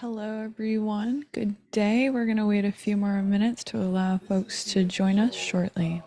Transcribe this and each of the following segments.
Hello, everyone. Good day. We're going to wait a few more minutes to allow folks to join us shortly.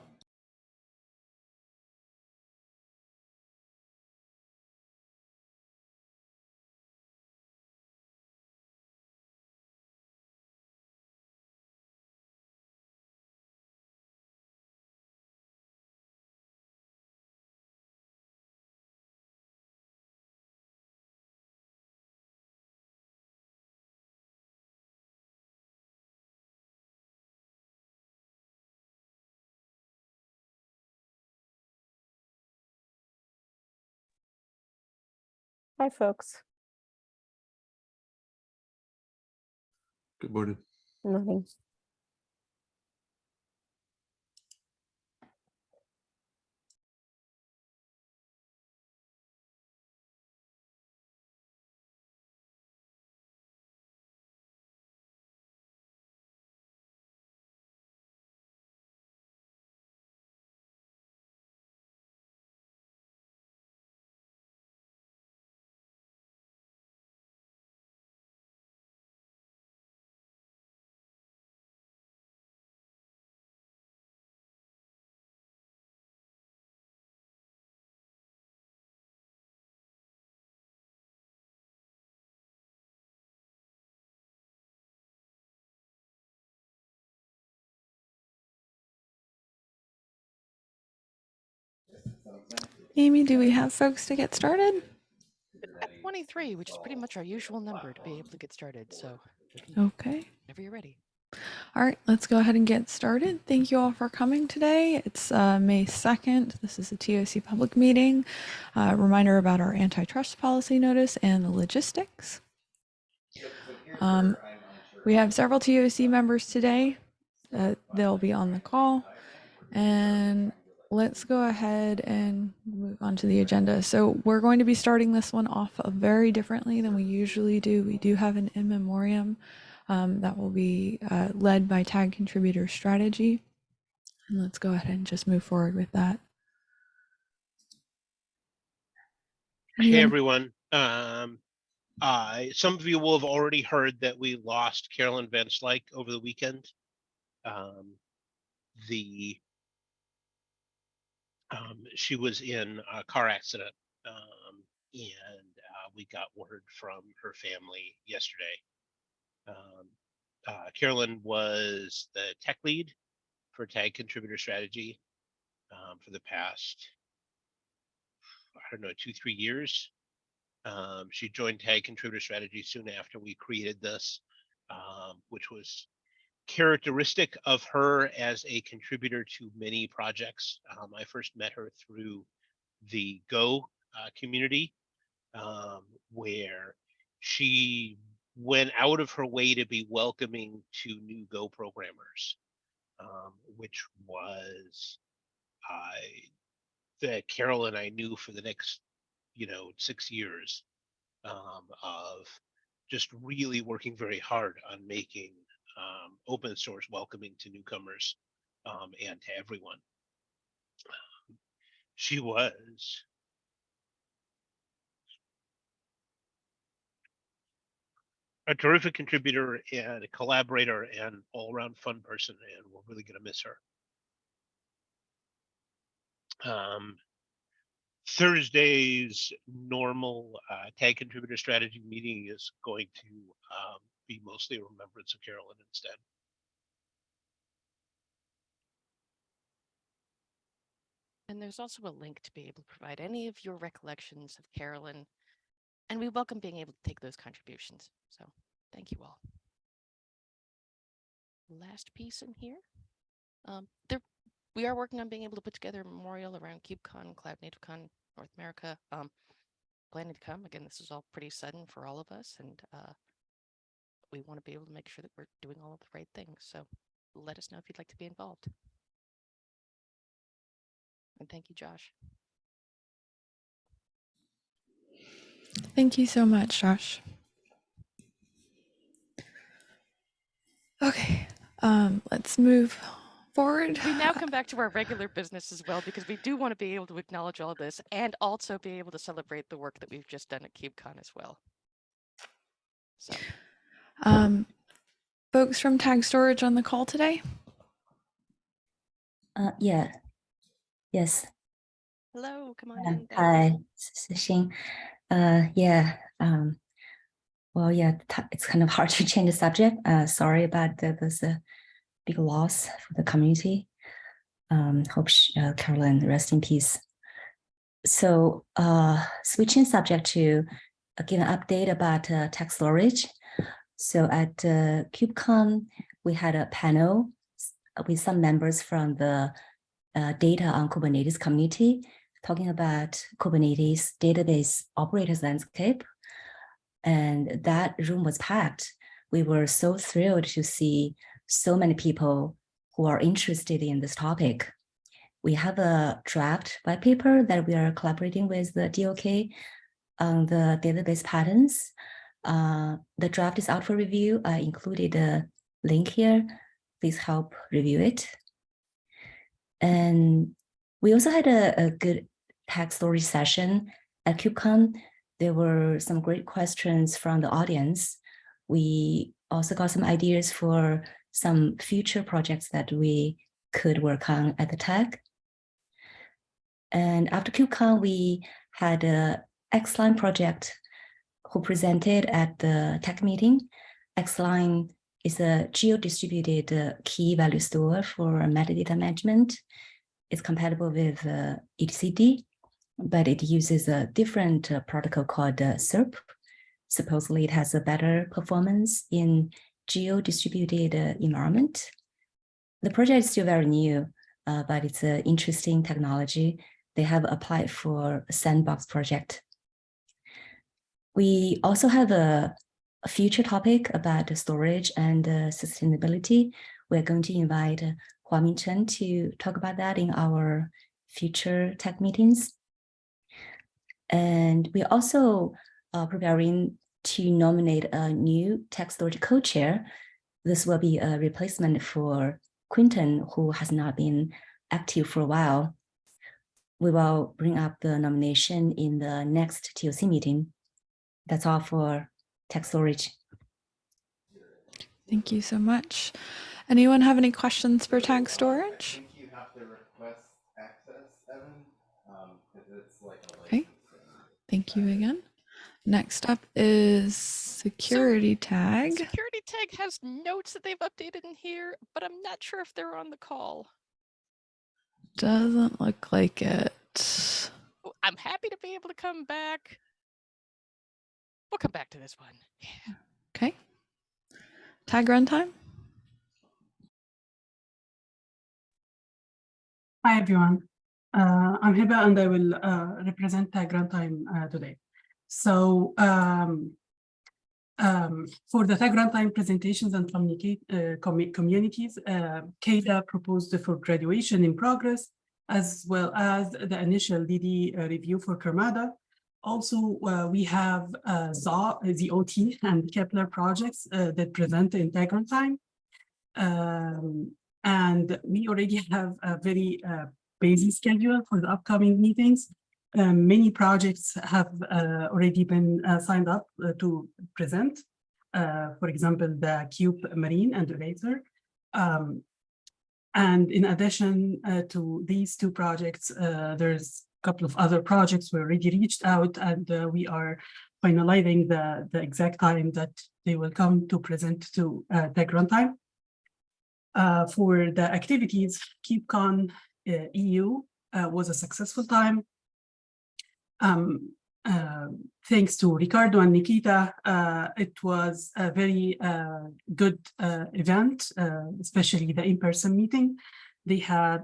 Hi, folks. Good morning. Morning. Amy, do we have folks to get started? At 23, which is pretty much our usual number to be able to get started. So Okay. whenever you're ready. All right, let's go ahead and get started. Thank you all for coming today. It's uh, May 2nd. This is a TOC public meeting. Uh, reminder about our antitrust policy notice and the logistics. Um, we have several TOC members today. Uh, they'll be on the call. And let's go ahead and move on to the agenda. So we're going to be starting this one off very differently than we usually do. We do have an in memoriam um, that will be uh, led by tag contributor strategy. And let's go ahead and just move forward with that. Hey everyone. Um, uh, some of you will have already heard that we lost Carolyn Van Slyck over the weekend. Um, the um, she was in a car accident, um, and uh, we got word from her family yesterday. Um, uh, Carolyn was the tech lead for Tag Contributor Strategy um, for the past, I don't know, two, three years. Um, she joined Tag Contributor Strategy soon after we created this, um, which was characteristic of her as a contributor to many projects. Um, I first met her through the Go uh, community, um, where she went out of her way to be welcoming to new Go programmers, um, which was uh, the Carolyn I knew for the next, you know, six years um, of just really working very hard on making um, open source welcoming to newcomers um, and to everyone. She was a terrific contributor and a collaborator and all around fun person, and we're really going to miss her. Um, Thursday's normal uh, tag contributor strategy meeting is going to um, be mostly a remembrance of Carolyn instead. And there's also a link to be able to provide any of your recollections of Carolyn. And we welcome being able to take those contributions. So thank you all. Last piece in here. Um, there, we are working on being able to put together a memorial around KubeCon, Cloud North America. Um, planning to come. Again, this is all pretty sudden for all of us. And uh, we want to be able to make sure that we're doing all of the right things. So let us know if you'd like to be involved. And thank you, Josh. Thank you so much, Josh. Okay, um, let's move forward. We now come back to our regular business as well, because we do want to be able to acknowledge all of this and also be able to celebrate the work that we've just done at KubeCon as well. So Um, folks from Tag Storage on the call today? Uh, yeah. Yes. Hello, come on uh, in. Hi, Xing. Uh, yeah. Um, well, yeah, it's kind of hard to change the subject. Uh, sorry about that. There's a big loss for the community. Um, hope sh- uh, Carolyn rest in peace. So, uh, switching subject to uh, give an update about uh, text storage. So at uh, KubeCon, we had a panel with some members from the uh, data on Kubernetes community talking about Kubernetes database operators landscape. And that room was packed. We were so thrilled to see so many people who are interested in this topic. We have a draft white paper that we are collaborating with the DOK on the database patterns. Uh, the draft is out for review. I included a link here. Please help review it. And we also had a, a good text story session at KubeCon. There were some great questions from the audience. We also got some ideas for some future projects that we could work on at the tech. And after KubeCon, we had a Xline project who presented at the tech meeting. Xline is a geo-distributed uh, key value store for metadata management. It's compatible with uh, etcd, but it uses a different uh, protocol called uh, CURP. Supposedly, it has a better performance in geo-distributed uh, environment. The project is still very new, uh, but it's an interesting technology. They have applied for a sandbox project. We also have a, a future topic about storage and uh, sustainability. We're going to invite uh, Huamin Chen to talk about that in our future tech meetings. And we're also preparing to nominate a new tech storage co-chair. This will be a replacement for Quinton, who has not been active for a while. We will bring up the nomination in the next TOC meeting. That's all for tech storage. Thank you so much. Anyone have any questions for Tag I Storage? think you have to request access, Evan, um, 'cause it's like a Okay. Thank you again. Next up is Security Tag. Security tag has notes that they've updated in here, but I'm not sure if they're on the call. Doesn't look like it. I'm happy to be able to come back. We'll come back to this one. Yeah. Okay. Tag runtime. Hi, everyone. Uh, I'm Hiba and I will uh, represent Tag Runtime uh, today. So um, um, for the Tag Runtime presentations and communicate uh, commu- communities, uh, KEDA proposed the for graduation in progress, as well as the initial DD uh, review for Karmada. Also, uh, we have uh, the OT and Kepler projects uh, that present the Tag Runtime. Um, and we already have a very uh, busy schedule for the upcoming meetings. Um, many projects have uh, already been signed up to present. For example, the Cube Marine and Eraser. Um, and in addition to these two projects, there's couple of other projects we already reached out and uh, we are finalizing the, the exact time that they will come to present to uh, Tech Runtime. Uh, for the activities, KubeCon uh, EU uh, was a successful time. Um, uh, thanks to Ricardo and Nikita, it was a very good event, especially the in-person meeting. They had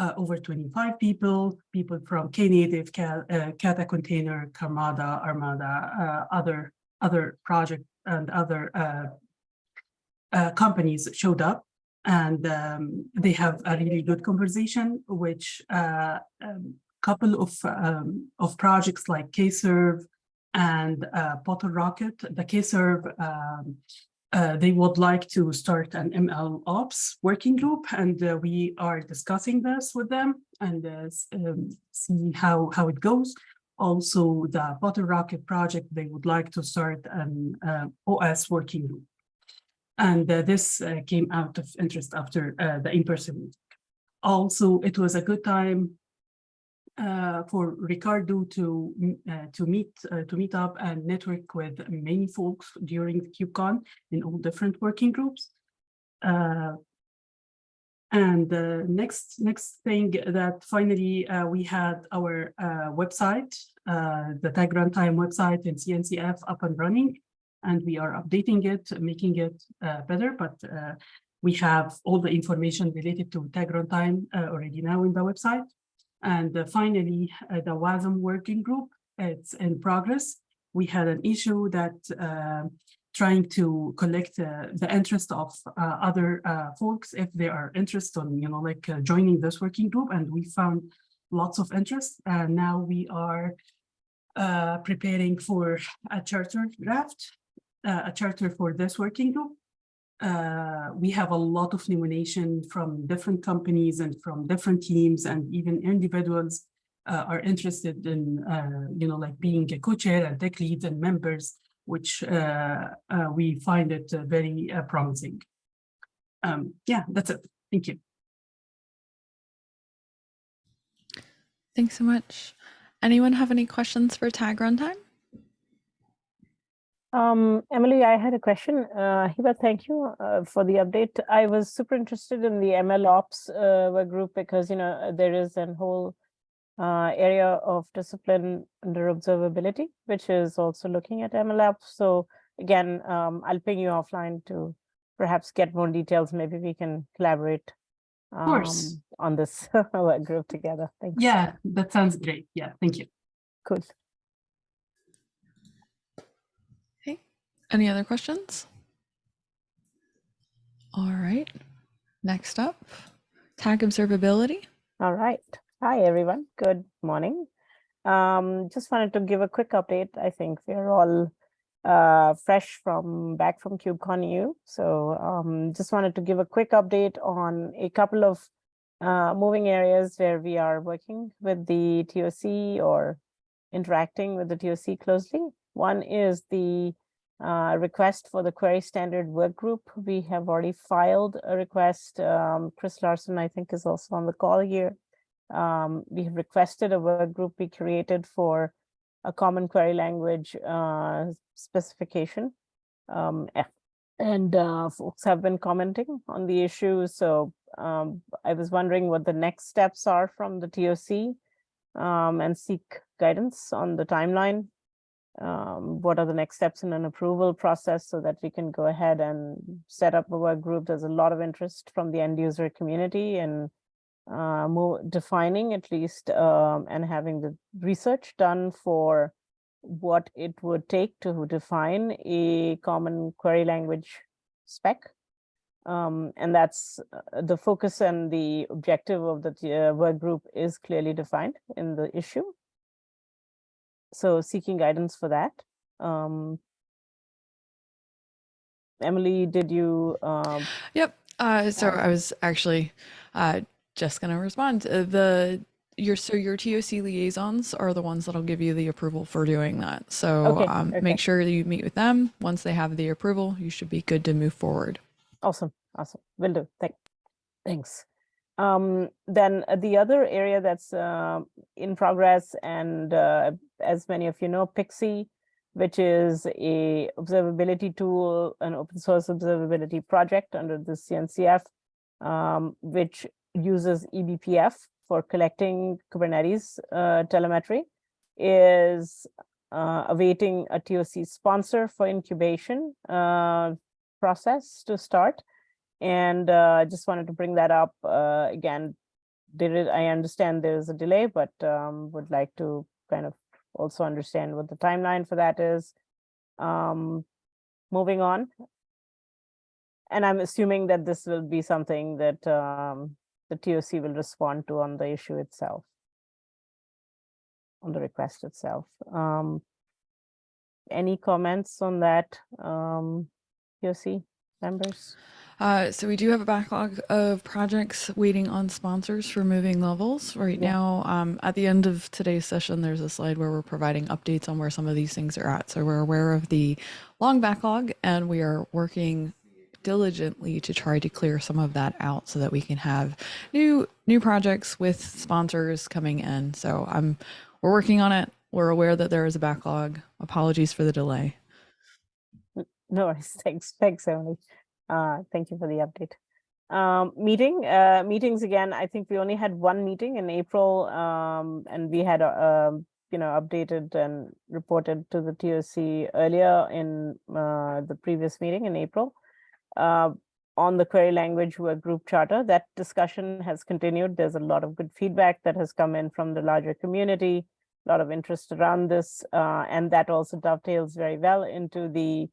uh, over 25 people, people from Knative, Ka- uh, Kata Container, Karmada, Armada, uh, other, other project and other uh, uh, companies showed up and um, they have a really good conversation, which uh, um, couple of um, of projects like KServe and uh, Bottlerocket. The KServe, um, uh, they would like to start an ML Ops working group, and uh, we are discussing this with them and uh, um, see how how it goes. Also, the Bottlerocket project, they would like to start an uh, OS working group. And uh, this came out of interest after the in-person meeting. Also, it was a good time uh, for Ricardo to uh, to meet uh, to meet up and network with many folks during the KubeCon in all different working groups. Uh, and the next next thing that finally uh, we had our uh, website, uh, the Tag Runtime website in CNCF up and running, and we are updating it, making it uh, better. But uh, we have all the information related to Tag Runtime uh, already now in the website. And uh, finally, uh, the WASM working group, it's in progress. We had an issue that uh, trying to collect uh, the interest of uh, other uh, folks if they are interested in, you know, like joining this working group. And we found lots of interest. And now we are preparing for a charter draft, a charter for this working group. Uh, we have a lot of nomination from different companies and from different teams and even individuals uh, are interested in, uh, you know, like being a co-chair and tech leads and members, which uh, uh, we find it uh, very promising. Um, yeah, that's it. Thank you. Thanks so much. Anyone have any questions for Tag Runtime? Um, Emily, I had a question. Uh, Hiba, thank you uh, for the update. I was super interested in the ML ops uh, work group because, you know, there is a whole uh, area of discipline under observability, which is also looking at ML ops. So again, um, I'll ping you offline to perhaps get more details. Maybe we can collaborate course. um, on this work group together. Thanks. Yeah, that sounds great. Yeah, thank you. Cool. Any other questions? All right. Next up, tag observability. All right. Hi, everyone. Good morning. Um, just wanted to give a quick update. I think we're all uh, fresh from back from KubeCon EU. So um, just wanted to give a quick update on a couple of uh, moving areas where we are working with the TOC or interacting with the TOC closely. One is the uh, request for the query standard work group. We have already filed a request. Um, Chris Larson, I think, is also on the call here. Um, we have requested a work group be created for a common query language uh, specification. Um, and uh, folks have been commenting on the issue. So um, I was wondering what the next steps are from the TOC um, and seek guidance on the timeline. Um, what are the next steps in an approval process so that we can go ahead and set up a work group? There's a lot of interest from the end user community and uh, more defining at least um, and having the research done for what it would take to define a common query language spec. Um, and that's uh, the focus and the objective of the uh, work group is clearly defined in the issue. So seeking guidance for that. Um, Emily, did you um, Yep. Uh, so I was actually uh, just going to respond. Uh, the your so your TOC liaisons are the ones that'll give you the approval for doing that. So Okay, um, okay. make sure that you meet with them. Once they have the approval, you should be good to move forward. Awesome, awesome. Will do. Thank, thanks. Um, then uh, the other area that's uh, in progress, and uh, as many of you know, Pixie, which is a observability tool, an open source observability project under the CNCF, um, which uses eBPF for collecting Kubernetes uh, telemetry, is uh, awaiting a TOC sponsor for incubation uh, process to start. And uh, just wanted to bring that up uh, again. Did it? I understand there is a delay, but um, would like to kind of also understand what the timeline for that is. Um, moving on. And I'm assuming that this will be something that um, the TOC will respond to on the issue itself. On the request itself. Um, any comments on that, um, TOC members? Uh, so we do have a backlog of projects waiting on sponsors for moving levels. Right Yeah. now, um, at the end of today's session, there's a slide where we're providing updates on where some of these things are at. So we're aware of the long backlog and we are working diligently to try to clear some of that out so that we can have new new projects with sponsors coming in. So I'm we're working on it. We're aware that there is a backlog. Apologies for the delay. No worries. Thanks. Thanks, Emily. Uh, thank you for the update. Um, meeting, uh, meetings again, I think we only had one meeting in April, um, and we had, uh, you know, updated and reported to the TOC earlier in, uh, the previous meeting in April. Uh, on the query language work group charter, that discussion has continued. There's a lot of good feedback that has come in from the larger community, a lot of interest around this, uh, and that also dovetails very well into the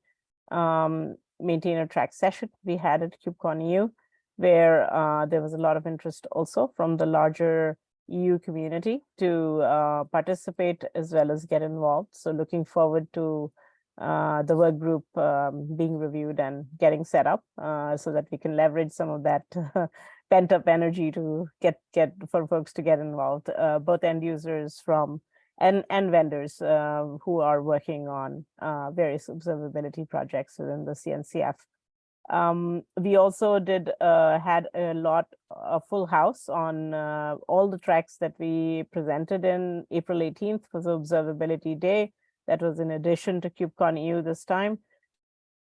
um, maintainer track session we had at KubeCon EU, where uh, there was a lot of interest also from the larger EU community to uh, participate as well as get involved. So looking forward to uh, the work group um, being reviewed and getting set up uh, so that we can leverage some of that pent up energy to get get for folks to get involved, uh, both end users from and and vendors uh, who are working on uh, various observability projects within the CNCF. Um, we also did uh, had a lot a full house on uh, all the tracks that we presented in April 18th for the observability day. That was in addition to KubeCon EU this time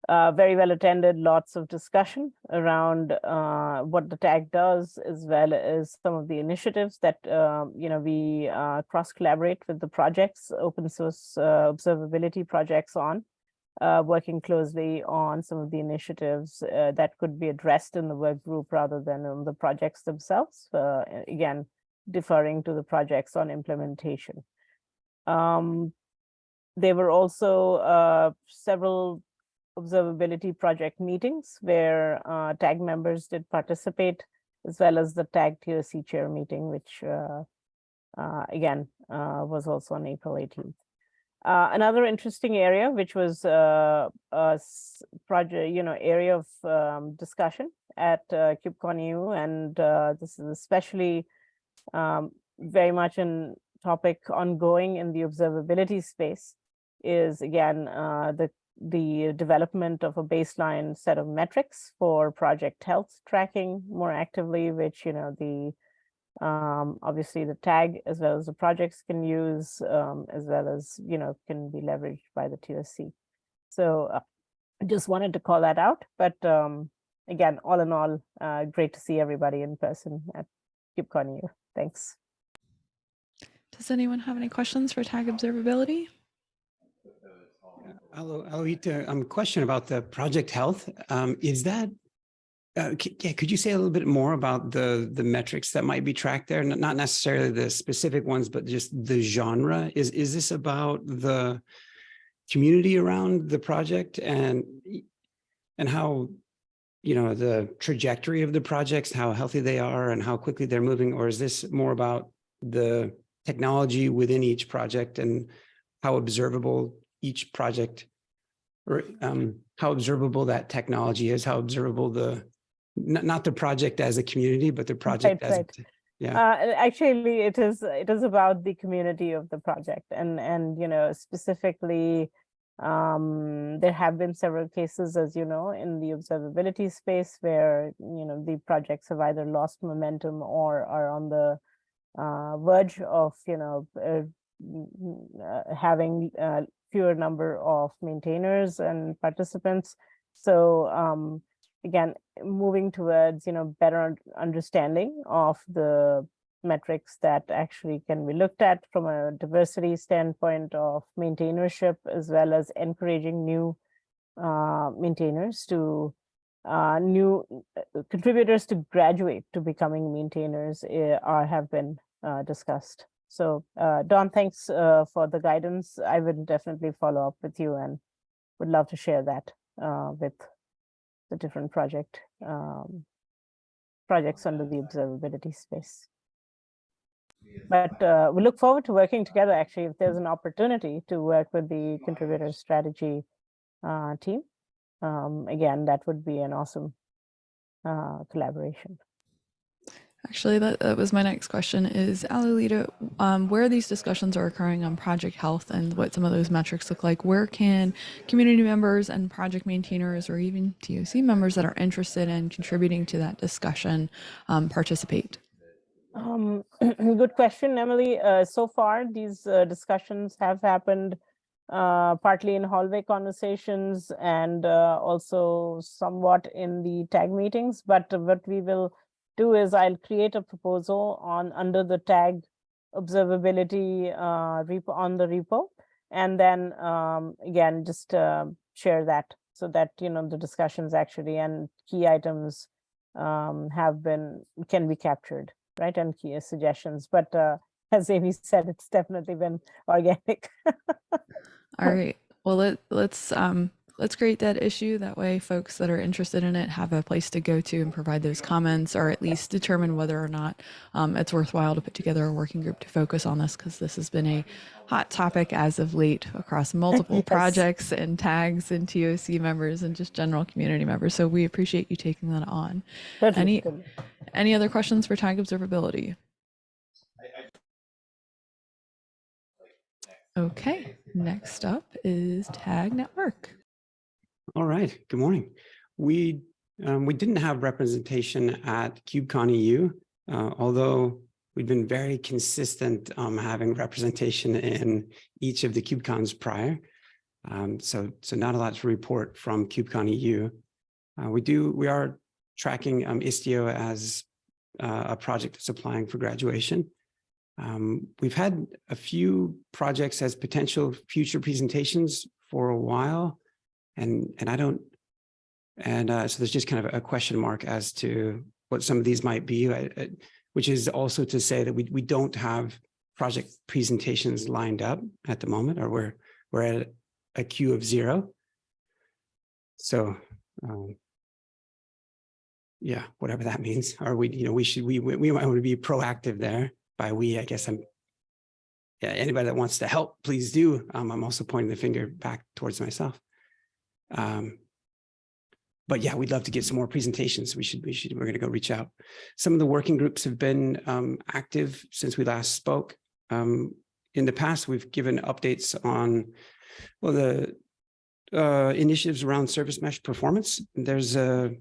uh, very well attended, lots of discussion around uh, what the tag does, as well as some of the initiatives that, uh, you know, we uh, cross collaborate with the projects, open source uh, observability projects on, uh, working closely on some of the initiatives that could be addressed in the work group rather than on the projects themselves. again, deferring to the projects on implementation. Um, there were also several observability project meetings where uh, TAG members did participate, as well as the TAG TOC chair meeting, which uh, uh, again uh, was also on April 18th. Uh, another interesting area, which was uh, a project, you know, area of um, discussion at uh, KubeCon EU, and this is especially um, very much a topic ongoing in the observability space, is again the the development of a baseline set of metrics for project health tracking more actively, which, you know, the um, obviously the tag as well as the projects can use, um, as well as, you know, can be leveraged by the TSC. So uh, just wanted to call that out. But um, again, all in all, uh, great to see everybody in person at KubeCon EU. Thanks. Does anyone have any questions for tag observability? Hello, Alolita. Um, question about the project health. Um, is that, uh, yeah, could you say a little bit more about the the metrics that might be tracked there? Not necessarily the specific ones, but just the genre. Is is this about the community around the project and and how you know the trajectory of the projects, how healthy they are, and how quickly they're moving, or is this more about the technology within each project and how observable each project or um, how observable that technology is, how observable the, not, not the project as a community, but the project Right, as, right. a- yeah. Uh, actually, it is it is about the community of the project, and and you know specifically, um, there have been several cases, as you know, in the observability space where you know the projects have either lost momentum or are on the uh, verge of you know uh, uh, having uh, fewer number of maintainers and participants. So um, again, moving towards, you know, better understanding of the metrics that actually can be looked at from a diversity standpoint of maintainership, as well as encouraging new uh, maintainers to uh, new uh, contributors to graduate to becoming maintainers uh, are have been uh, discussed. So uh, Don, thanks uh, for the guidance. I would definitely follow up with you and would love to share that uh, with the different project um, projects under the observability space. But uh, we look forward to working together. Actually, if there's an opportunity to work with the contributor strategy uh, team, um, again, that would be an awesome uh, collaboration. Actually, that, that was my next question is Alolita, um, where these discussions are occurring on project health and what some of those metrics look like, where can community members and project maintainers or even TOC members that are interested in contributing to that discussion um, participate? Um, good question, Emily. Uh, so far, these uh, discussions have happened uh, partly in hallway conversations and uh, also somewhat in the tag meetings. But what we will do is I'll create a proposal on under the tag observability uh, repo on the repo, and then um, again just uh, share that so that you know the discussions actually and key items um, have been can be captured right and key suggestions. But uh, as Amy said, it's definitely been organic. All right. Well, let, let's um, let's create that issue. That way, folks that are interested in it have a place to go to and provide those comments, or at least determine whether or not um, it's worthwhile to put together a working group to focus on this, because this has been a hot topic as of late across multiple Yes. projects and tags and TOC members and just general community members. So we appreciate you taking that on. Totally, Any any other questions for tag observability? Okay, next up is tag network. All right, good morning. We um, we didn't have representation at KubeCon EU, uh, although we've been very consistent um, having representation in each of the KubeCons prior. Um, so, so not a lot to report from KubeCon EU. Uh, we do, we are tracking um, Istio as uh, a project that's applying for graduation. Um, we've had a few projects as potential future presentations for a while and and I don't and uh, so there's just kind of a question mark as to what some of these might be, which is also to say that we we don't have project presentations lined up at the moment, or we're we're at a queue of zero. So um, yeah, whatever that means, or we you know we should we we we might want to be proactive there. By we, I guess I'm yeah, anybody that wants to help, please do. Um, I'm also pointing the finger back towards myself. Um, but yeah, we'd love to get some more presentations. We should, we should, we're going to go reach out. Some of the working groups have been um, active since we last spoke. Um, in the past, we've given updates on, well, the uh, initiatives around service mesh performance. There's a,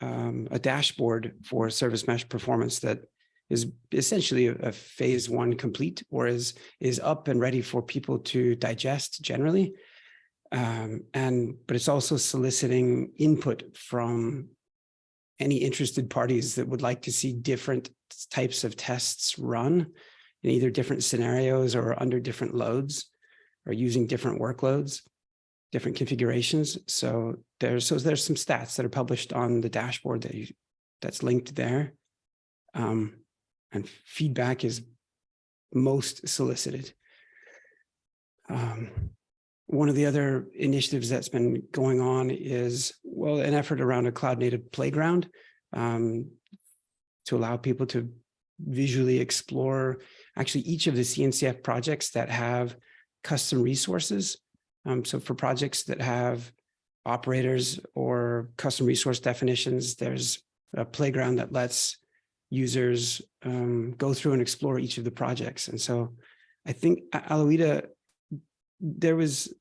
um, a dashboard for service mesh performance that is essentially a, a phase one complete or is, is up and ready for people to digest generally. Um, and but it's also soliciting input from any interested parties that would like to see different types of tests run in either different scenarios or under different loads or using different workloads, different configurations. So there's so there's some stats that are published on the dashboard that you, that's linked there. Um, and feedback is most solicited. Um, one of the other initiatives that's been going on is, well, an effort around a cloud native playground um, to allow people to visually explore actually each of the CNCF projects that have custom resources. Um, so for projects that have operators or custom resource definitions, there's a playground that lets users um, go through and explore each of the projects. And so I think Alolita there was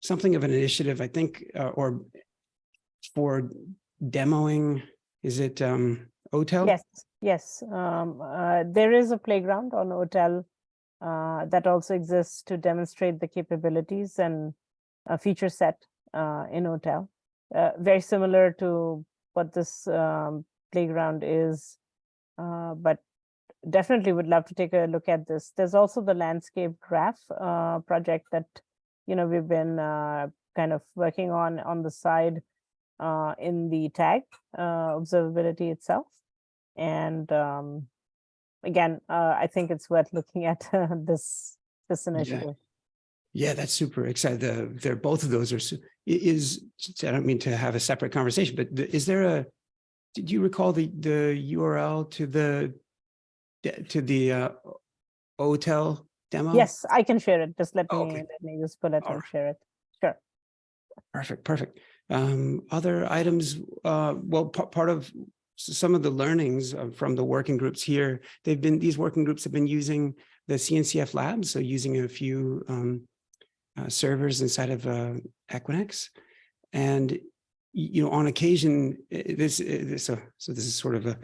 something of an initiative, I think, uh, or for demoing, is it um, OTEL? Yes, yes. Um, uh, there is a playground on OTel uh, that also exists to demonstrate the capabilities and a feature set uh, in OTel. Uh, very similar to what this um, playground is, uh, but definitely would love to take a look at this. There's also the landscape graph project that you know we've been uh, kind of working on on the side uh, in the tag uh, observability itself. And um, again, uh, I think it's worth looking at this this initiative. Yeah, that's super exciting. The, they're both of those are is. I don't mean to have a separate conversation, but the- is there a? Did you recall the the URL to the to the uh, OTel demo? Yes, I can share it. Just let me Okay. let me just pull it All and right. share it. Sure. Perfect, perfect. Um, other items, uh, well, pa- part of some of the learnings from the working groups here, they've been, these working groups have been using the CNCF labs, so using a few um, uh, servers inside of uh, Equinix. And, you know, on occasion, this, this, uh, so this is sort of a,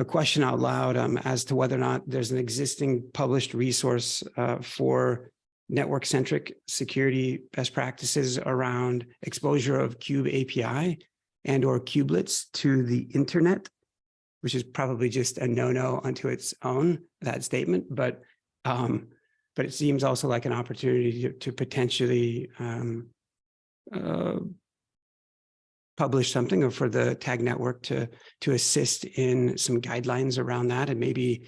a question out loud um, as to whether or not there's an existing published resource uh, for network-centric security best practices around exposure of Kube API and or kubelets to the internet, which is probably just a no-no unto its own, that statement, but um, but it seems also like an opportunity to, to potentially um, uh, publish something or for the tag network to to assist in some guidelines around that and maybe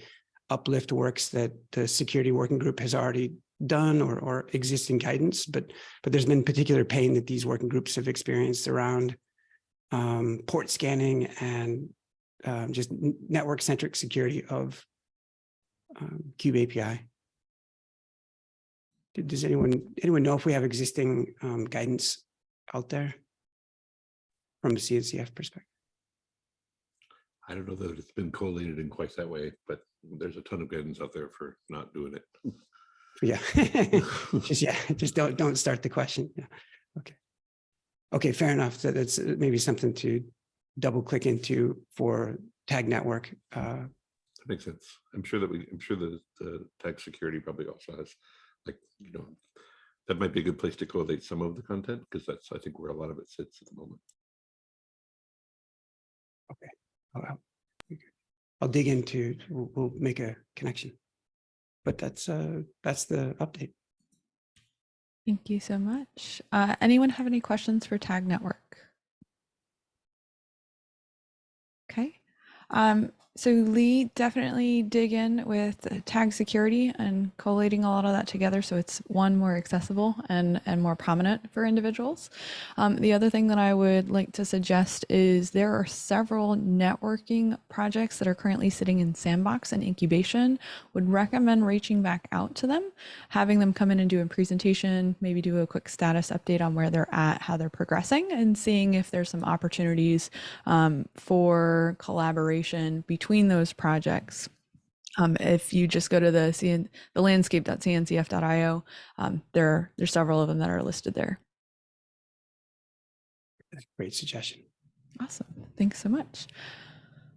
uplift works that the security working group has already done or or existing guidance but but there's been particular pain that these working groups have experienced around um, port scanning and um, just network centric security of um, API. Does anyone, anyone know if we have existing um, guidance out there from the CNCF perspective? I don't know that it's been collated in quite that way, but there's a ton of guidance out there for not doing it. Yeah, just, yeah, just don't, don't start the question. Yeah, okay. Okay, fair enough. So that's uh, maybe something to double click into for tag network. Uh, That makes sense. I'm sure that we, I'm sure that the tag security probably also has, like, you know, that might be a good place to collate some of the content, because that's, I think, where a lot of it sits at the moment. I'll- I'll dig into, we'll, we'll make a connection. But that's, uh, that's the update. Thank you so much. Uh, anyone have any questions for Tag Network? Okay. Um, so Lee, definitely dig in with tag security and collating a lot of that together so it's one more accessible and and more prominent for individuals. Um, the other thing that I would like to suggest is there are several networking projects that are currently sitting in sandbox and incubation. Would recommend reaching back out to them, having them come in and do a presentation, maybe do a quick status update on where they're at, how they're progressing, and seeing if there's some opportunities um, for collaboration between those projects. Um, if you just go to the CN, the landscape.cncf.io, um, there there's several of them that are listed there. Great suggestion. Awesome. Thanks so much.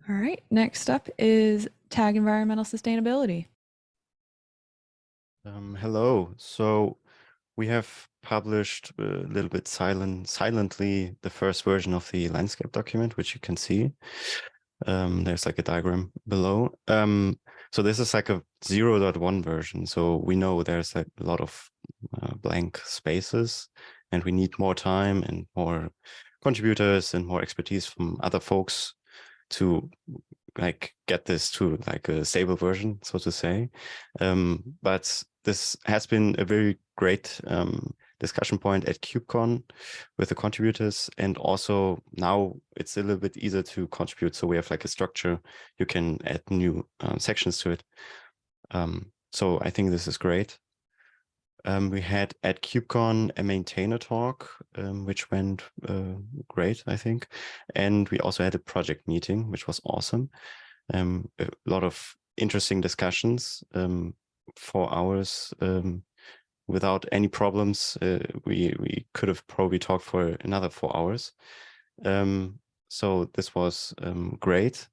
All right. Next up is tag environmental sustainability. Um, hello. So we have published a little bit silent, silently the first version of the landscape document, which you can see. Um, there's like a diagram below. Um, so this is like a 0 0.1 version. So we know there's a lot of uh, blank spaces and we need more time and more contributors and more expertise from other folks to like get this to like a stable version, so to say. Um, but this has been a very great um, discussion point at KubeCon with the contributors. And also now it's a little bit easier to contribute. So we have like a structure, you can add new um, sections to it. Um, so I think this is great. Um, we had at KubeCon a maintainer talk, um, which went uh, great, I think. And we also had a project meeting, which was awesome. Um, a lot of interesting discussions um, for hours um, without any problems. Uh, we, we could have probably talked for another four hours. Um, so this was um, great.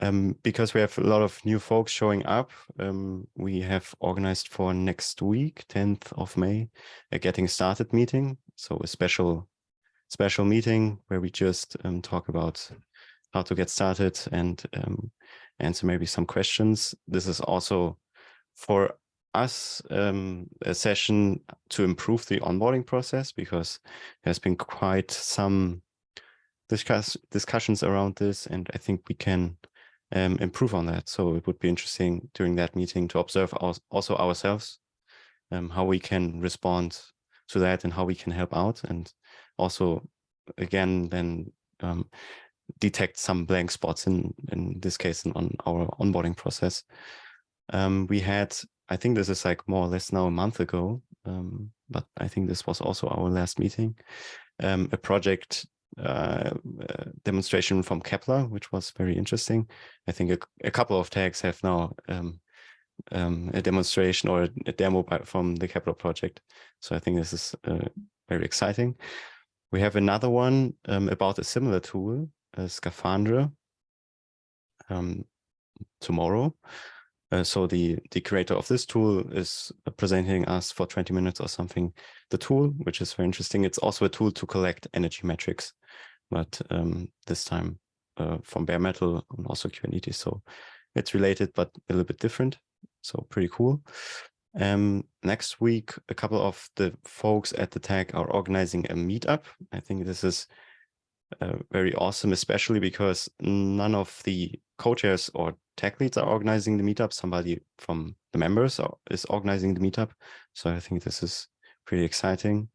Um, because we have a lot of new folks showing up, um, we have organized for next week, 10th of May, a getting started meeting. So a special special meeting where we just um, talk about how to get started and um, answer maybe some questions. This is also for us um, a session to improve the onboarding process because there's been quite some discuss discussions around this and I think we can um, improve on that. So it would be interesting during that meeting to observe our, also ourselves, um, how we can respond to that and how we can help out. And also, again, then um, detect some blank spots in, in this case on our onboarding process. Um, we had, I think this is like more or less now a month ago, um, but I think this was also our last meeting, um, a project uh, uh, demonstration from Kepler, which was very interesting. I think a, a couple of tags have now um, um, a demonstration or a demo by, from the Kepler project. So I think this is uh, very exciting. We have another one um, about a similar tool, a Scaphandre, um, tomorrow. Uh, so the, the creator of this tool is presenting us for 20 minutes or something, the tool, which is very interesting. It's also a tool to collect energy metrics, but um, this time uh, from bare metal and also Kubernetes. So it's related, but a little bit different. So pretty cool. Um, next week, a couple of the folks at the tag are organizing a meetup. I think this is uh, very awesome, especially because none of the co-chairs or tech leads are organizing the meetup. Somebody from the members is organizing the meetup. So I think this is pretty exciting.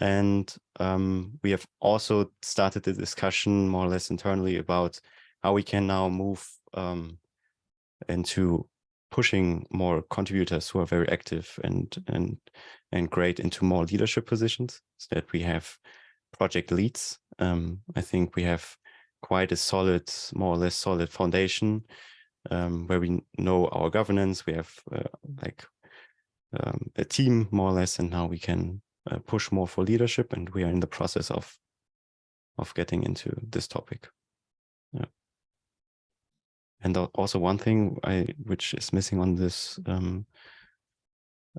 And um, we have also started the discussion more or less internally about how we can now move um, into pushing more contributors who are very active and and and great into more leadership positions so that we have project leads. Um, I think we have quite a solid, more or less solid foundation um, where we know our governance. We have uh, like um, a team more or less, and now we can uh, push more for leadership. And we are in the process of of getting into this topic. Yeah. And also one thing I which is missing on this um,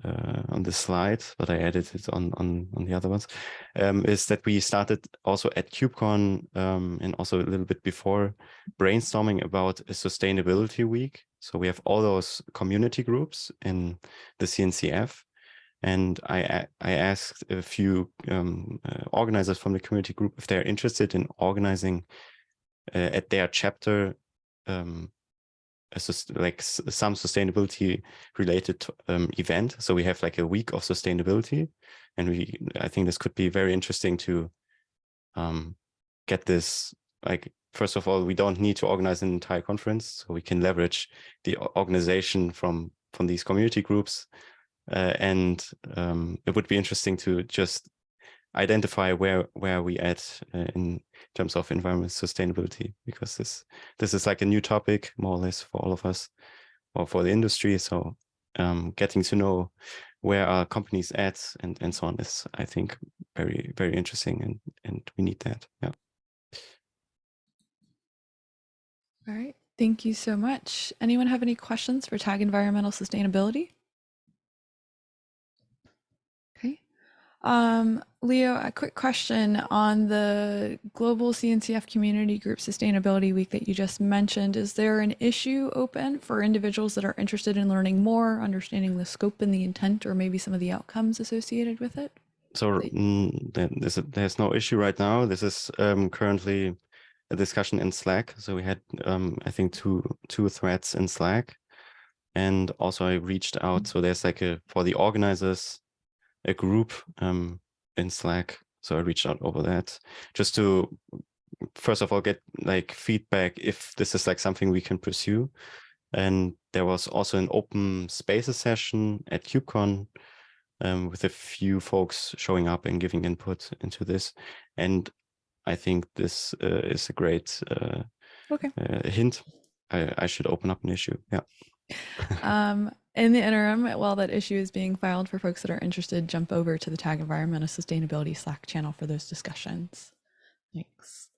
uh, on this slide, but I added it on on on the other ones, um, is that we started also at KubeCon um, and also a little bit before brainstorming about a sustainability week. So we have all those community groups in the CNCF, and I I asked a few um, uh, organizers from the community group if they're interested in organizing uh, at their chapter um, like some sustainability related um, event. So we have like a week of sustainability, and we I think this could be very interesting to um, get this. Like first of all, we don't need to organize an entire conference, so we can leverage the organization from from these community groups, uh, and um, it would be interesting to just identify where where we at uh, in terms of environment sustainability because this this is like a new topic more or less for all of us or for the industry. So um, getting to know where our companies at and and so on is i think very very interesting and and we need that. Yeah. All right. Thank you so much. Anyone have any questions for tag environmental sustainability Um, Leo, a quick question on the Global CNCF Community Group Sustainability Week that you just mentioned. Is there an issue open for individuals that are interested in learning more, understanding the scope and the intent, or maybe some of the outcomes associated with it? So mm, there's, no issue right now. This is um, currently a discussion in Slack. So we had, um, I think, two two threads in Slack. And also I reached out. So there's like a, for the organizers, a group um, in Slack. So I reached out over that just to, first of all, get like feedback if this is like something we can pursue. And there was also an open spaces session at KubeCon um, with a few folks showing up and giving input into this. And I think this uh, is a great uh, okay. uh, hint. I, I should open up an issue. Yeah. um, in the interim, while that issue is being filed for folks that are interested, jump over to the Tag Environmental Sustainability Slack channel for those discussions. Thanks.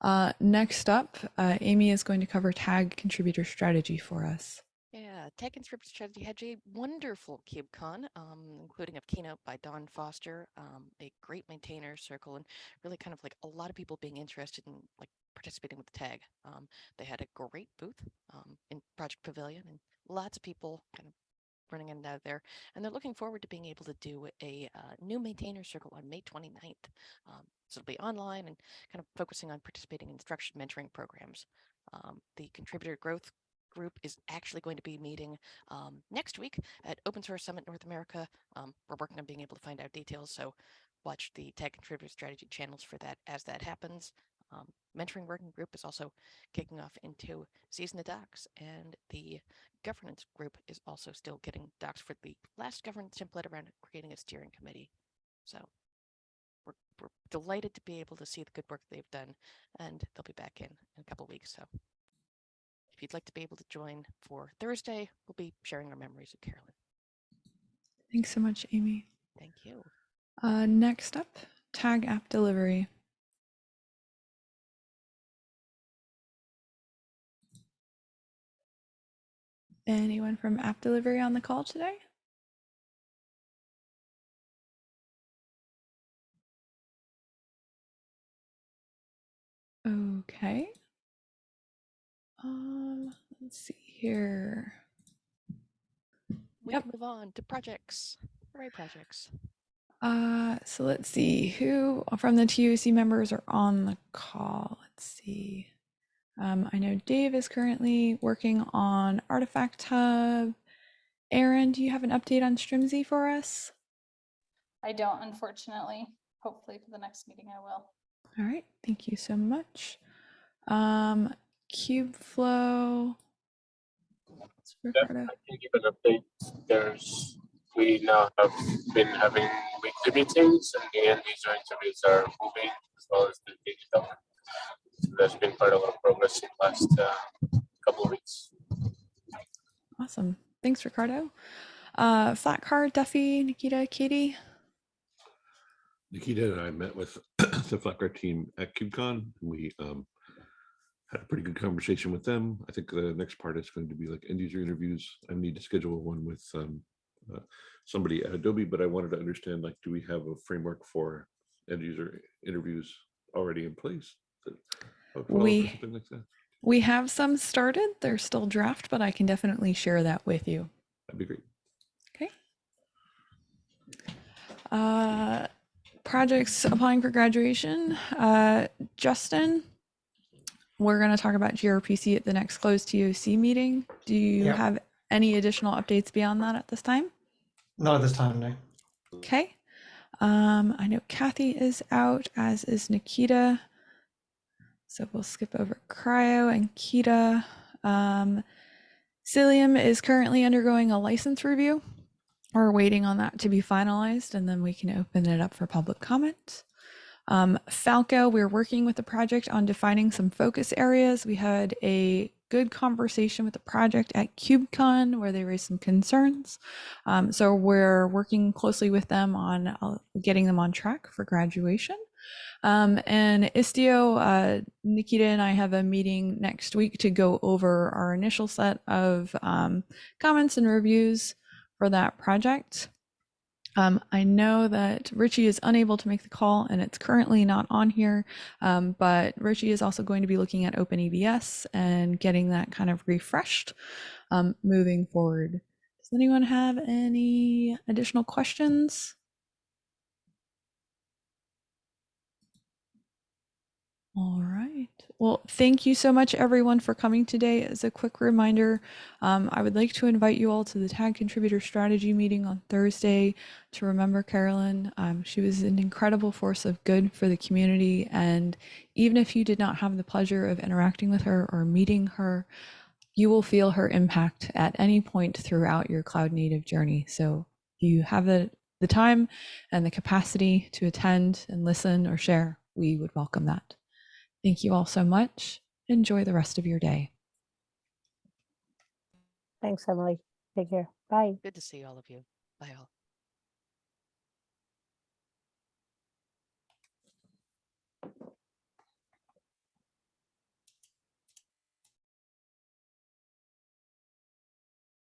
Uh, next up, uh, Amy is going to cover tag contributor strategy for us. Yeah, Tag Contributor Strategy had a wonderful KubeCon, um, including a keynote by Dawn Foster, um, a great maintainer circle, and really kind of like a lot of people being interested in like participating with the tag. Um, they had a great booth um, in Project Pavilion and lots of people kind of running in and out of there. And they're looking forward to being able to do a uh, new maintainer circle on May 29th. Um, so it'll be online and kind of focusing on participating in structured mentoring programs. Um, the contributor growth group is actually going to be meeting um, next week at Open Source Summit North America. Um, we're working on being able to find out details, so watch the tech contributor strategy channels for that as that happens. Um, mentoring working group is also kicking off into season of docs, and the governance group is also still getting docs for the last governance template around creating a steering committee. So we're, we're delighted to be able to see the good work they've done, and they'll be back in in a couple weeks. So if you'd like to be able to join for Thursday, we'll be sharing our memories with Carolyn. Thanks so much, Amy. Thank you. Uh, next up, tag app delivery. Anyone from app delivery on the call today? Okay. Um, let's see here. We Yep. can move on to projects. Hooray, projects. Uh, so let's see who from the TOC members are on the call. Let's see. Um, I know Dave is currently working on Artifact Hub. Aaron, do you have an update on Strimzi for us? I don't, unfortunately. Hopefully for the next meeting I will. All right, thank you so much. Um, Kubeflow. It's Yeah, I can give an update. There's, we now have been having weekly meetings and the end user interviews are moving as well as the digital. So There's been quite a lot of progress in the last uh, couple of weeks. Awesome. Thanks, Ricardo. Uh, Flatcar, Duffy, Nikita, Katie. Nikita and I met with the Flatcar team at KubeCon. We um, had a pretty good conversation with them. I think the next part is going to be like end user interviews. I need to schedule one with um, uh, somebody at Adobe, but I wanted to understand like, do we have a framework for end user interviews already in place? That I would follow for We- like. We have some started. They're still draft, but I can definitely share that with you. That'd be great. Okay. Uh, projects applying for graduation. Uh, Justin, we're going to talk about gRPC at the next closed TOC meeting. Do you Yep. have any additional updates beyond that at this time? Not at this time, no. Okay. Um, I know Kathy is out, as is Nikita. So we'll skip over CRI-O and KEDA. Um, Cilium is currently undergoing a license review. We're waiting on that to be finalized, and then we can open it up for public comment. Um, Falco, we're working with the project on defining some focus areas. We had a good conversation with the project at KubeCon where they raised some concerns. Um, so we're working closely with them on uh, getting them on track for graduation. Um, and Istio, uh, Nikita and I have a meeting next week to go over our initial set of um, comments and reviews for that project. Um, I know that Richie is unable to make the call and it's currently not on here, um, but Richie is also going to be looking at OpenEBS and getting that kind of refreshed um, moving forward. Does anyone have any additional questions? All right. Well, thank you so much, everyone, for coming today. As a quick reminder, um, I would like to invite you all to the Tag Contributor Strategy meeting on Thursday to remember Carolyn. Um, she was an incredible force of good for the community. And even if you did not have the pleasure of interacting with her or meeting her, you will feel her impact at any point throughout your cloud native journey. So if you have the, the time and the capacity to attend and listen or share, we would welcome that. Thank you all so much. Enjoy the rest of your day. Thanks, Emily. Take care. Bye. Good to see all of you. Bye all.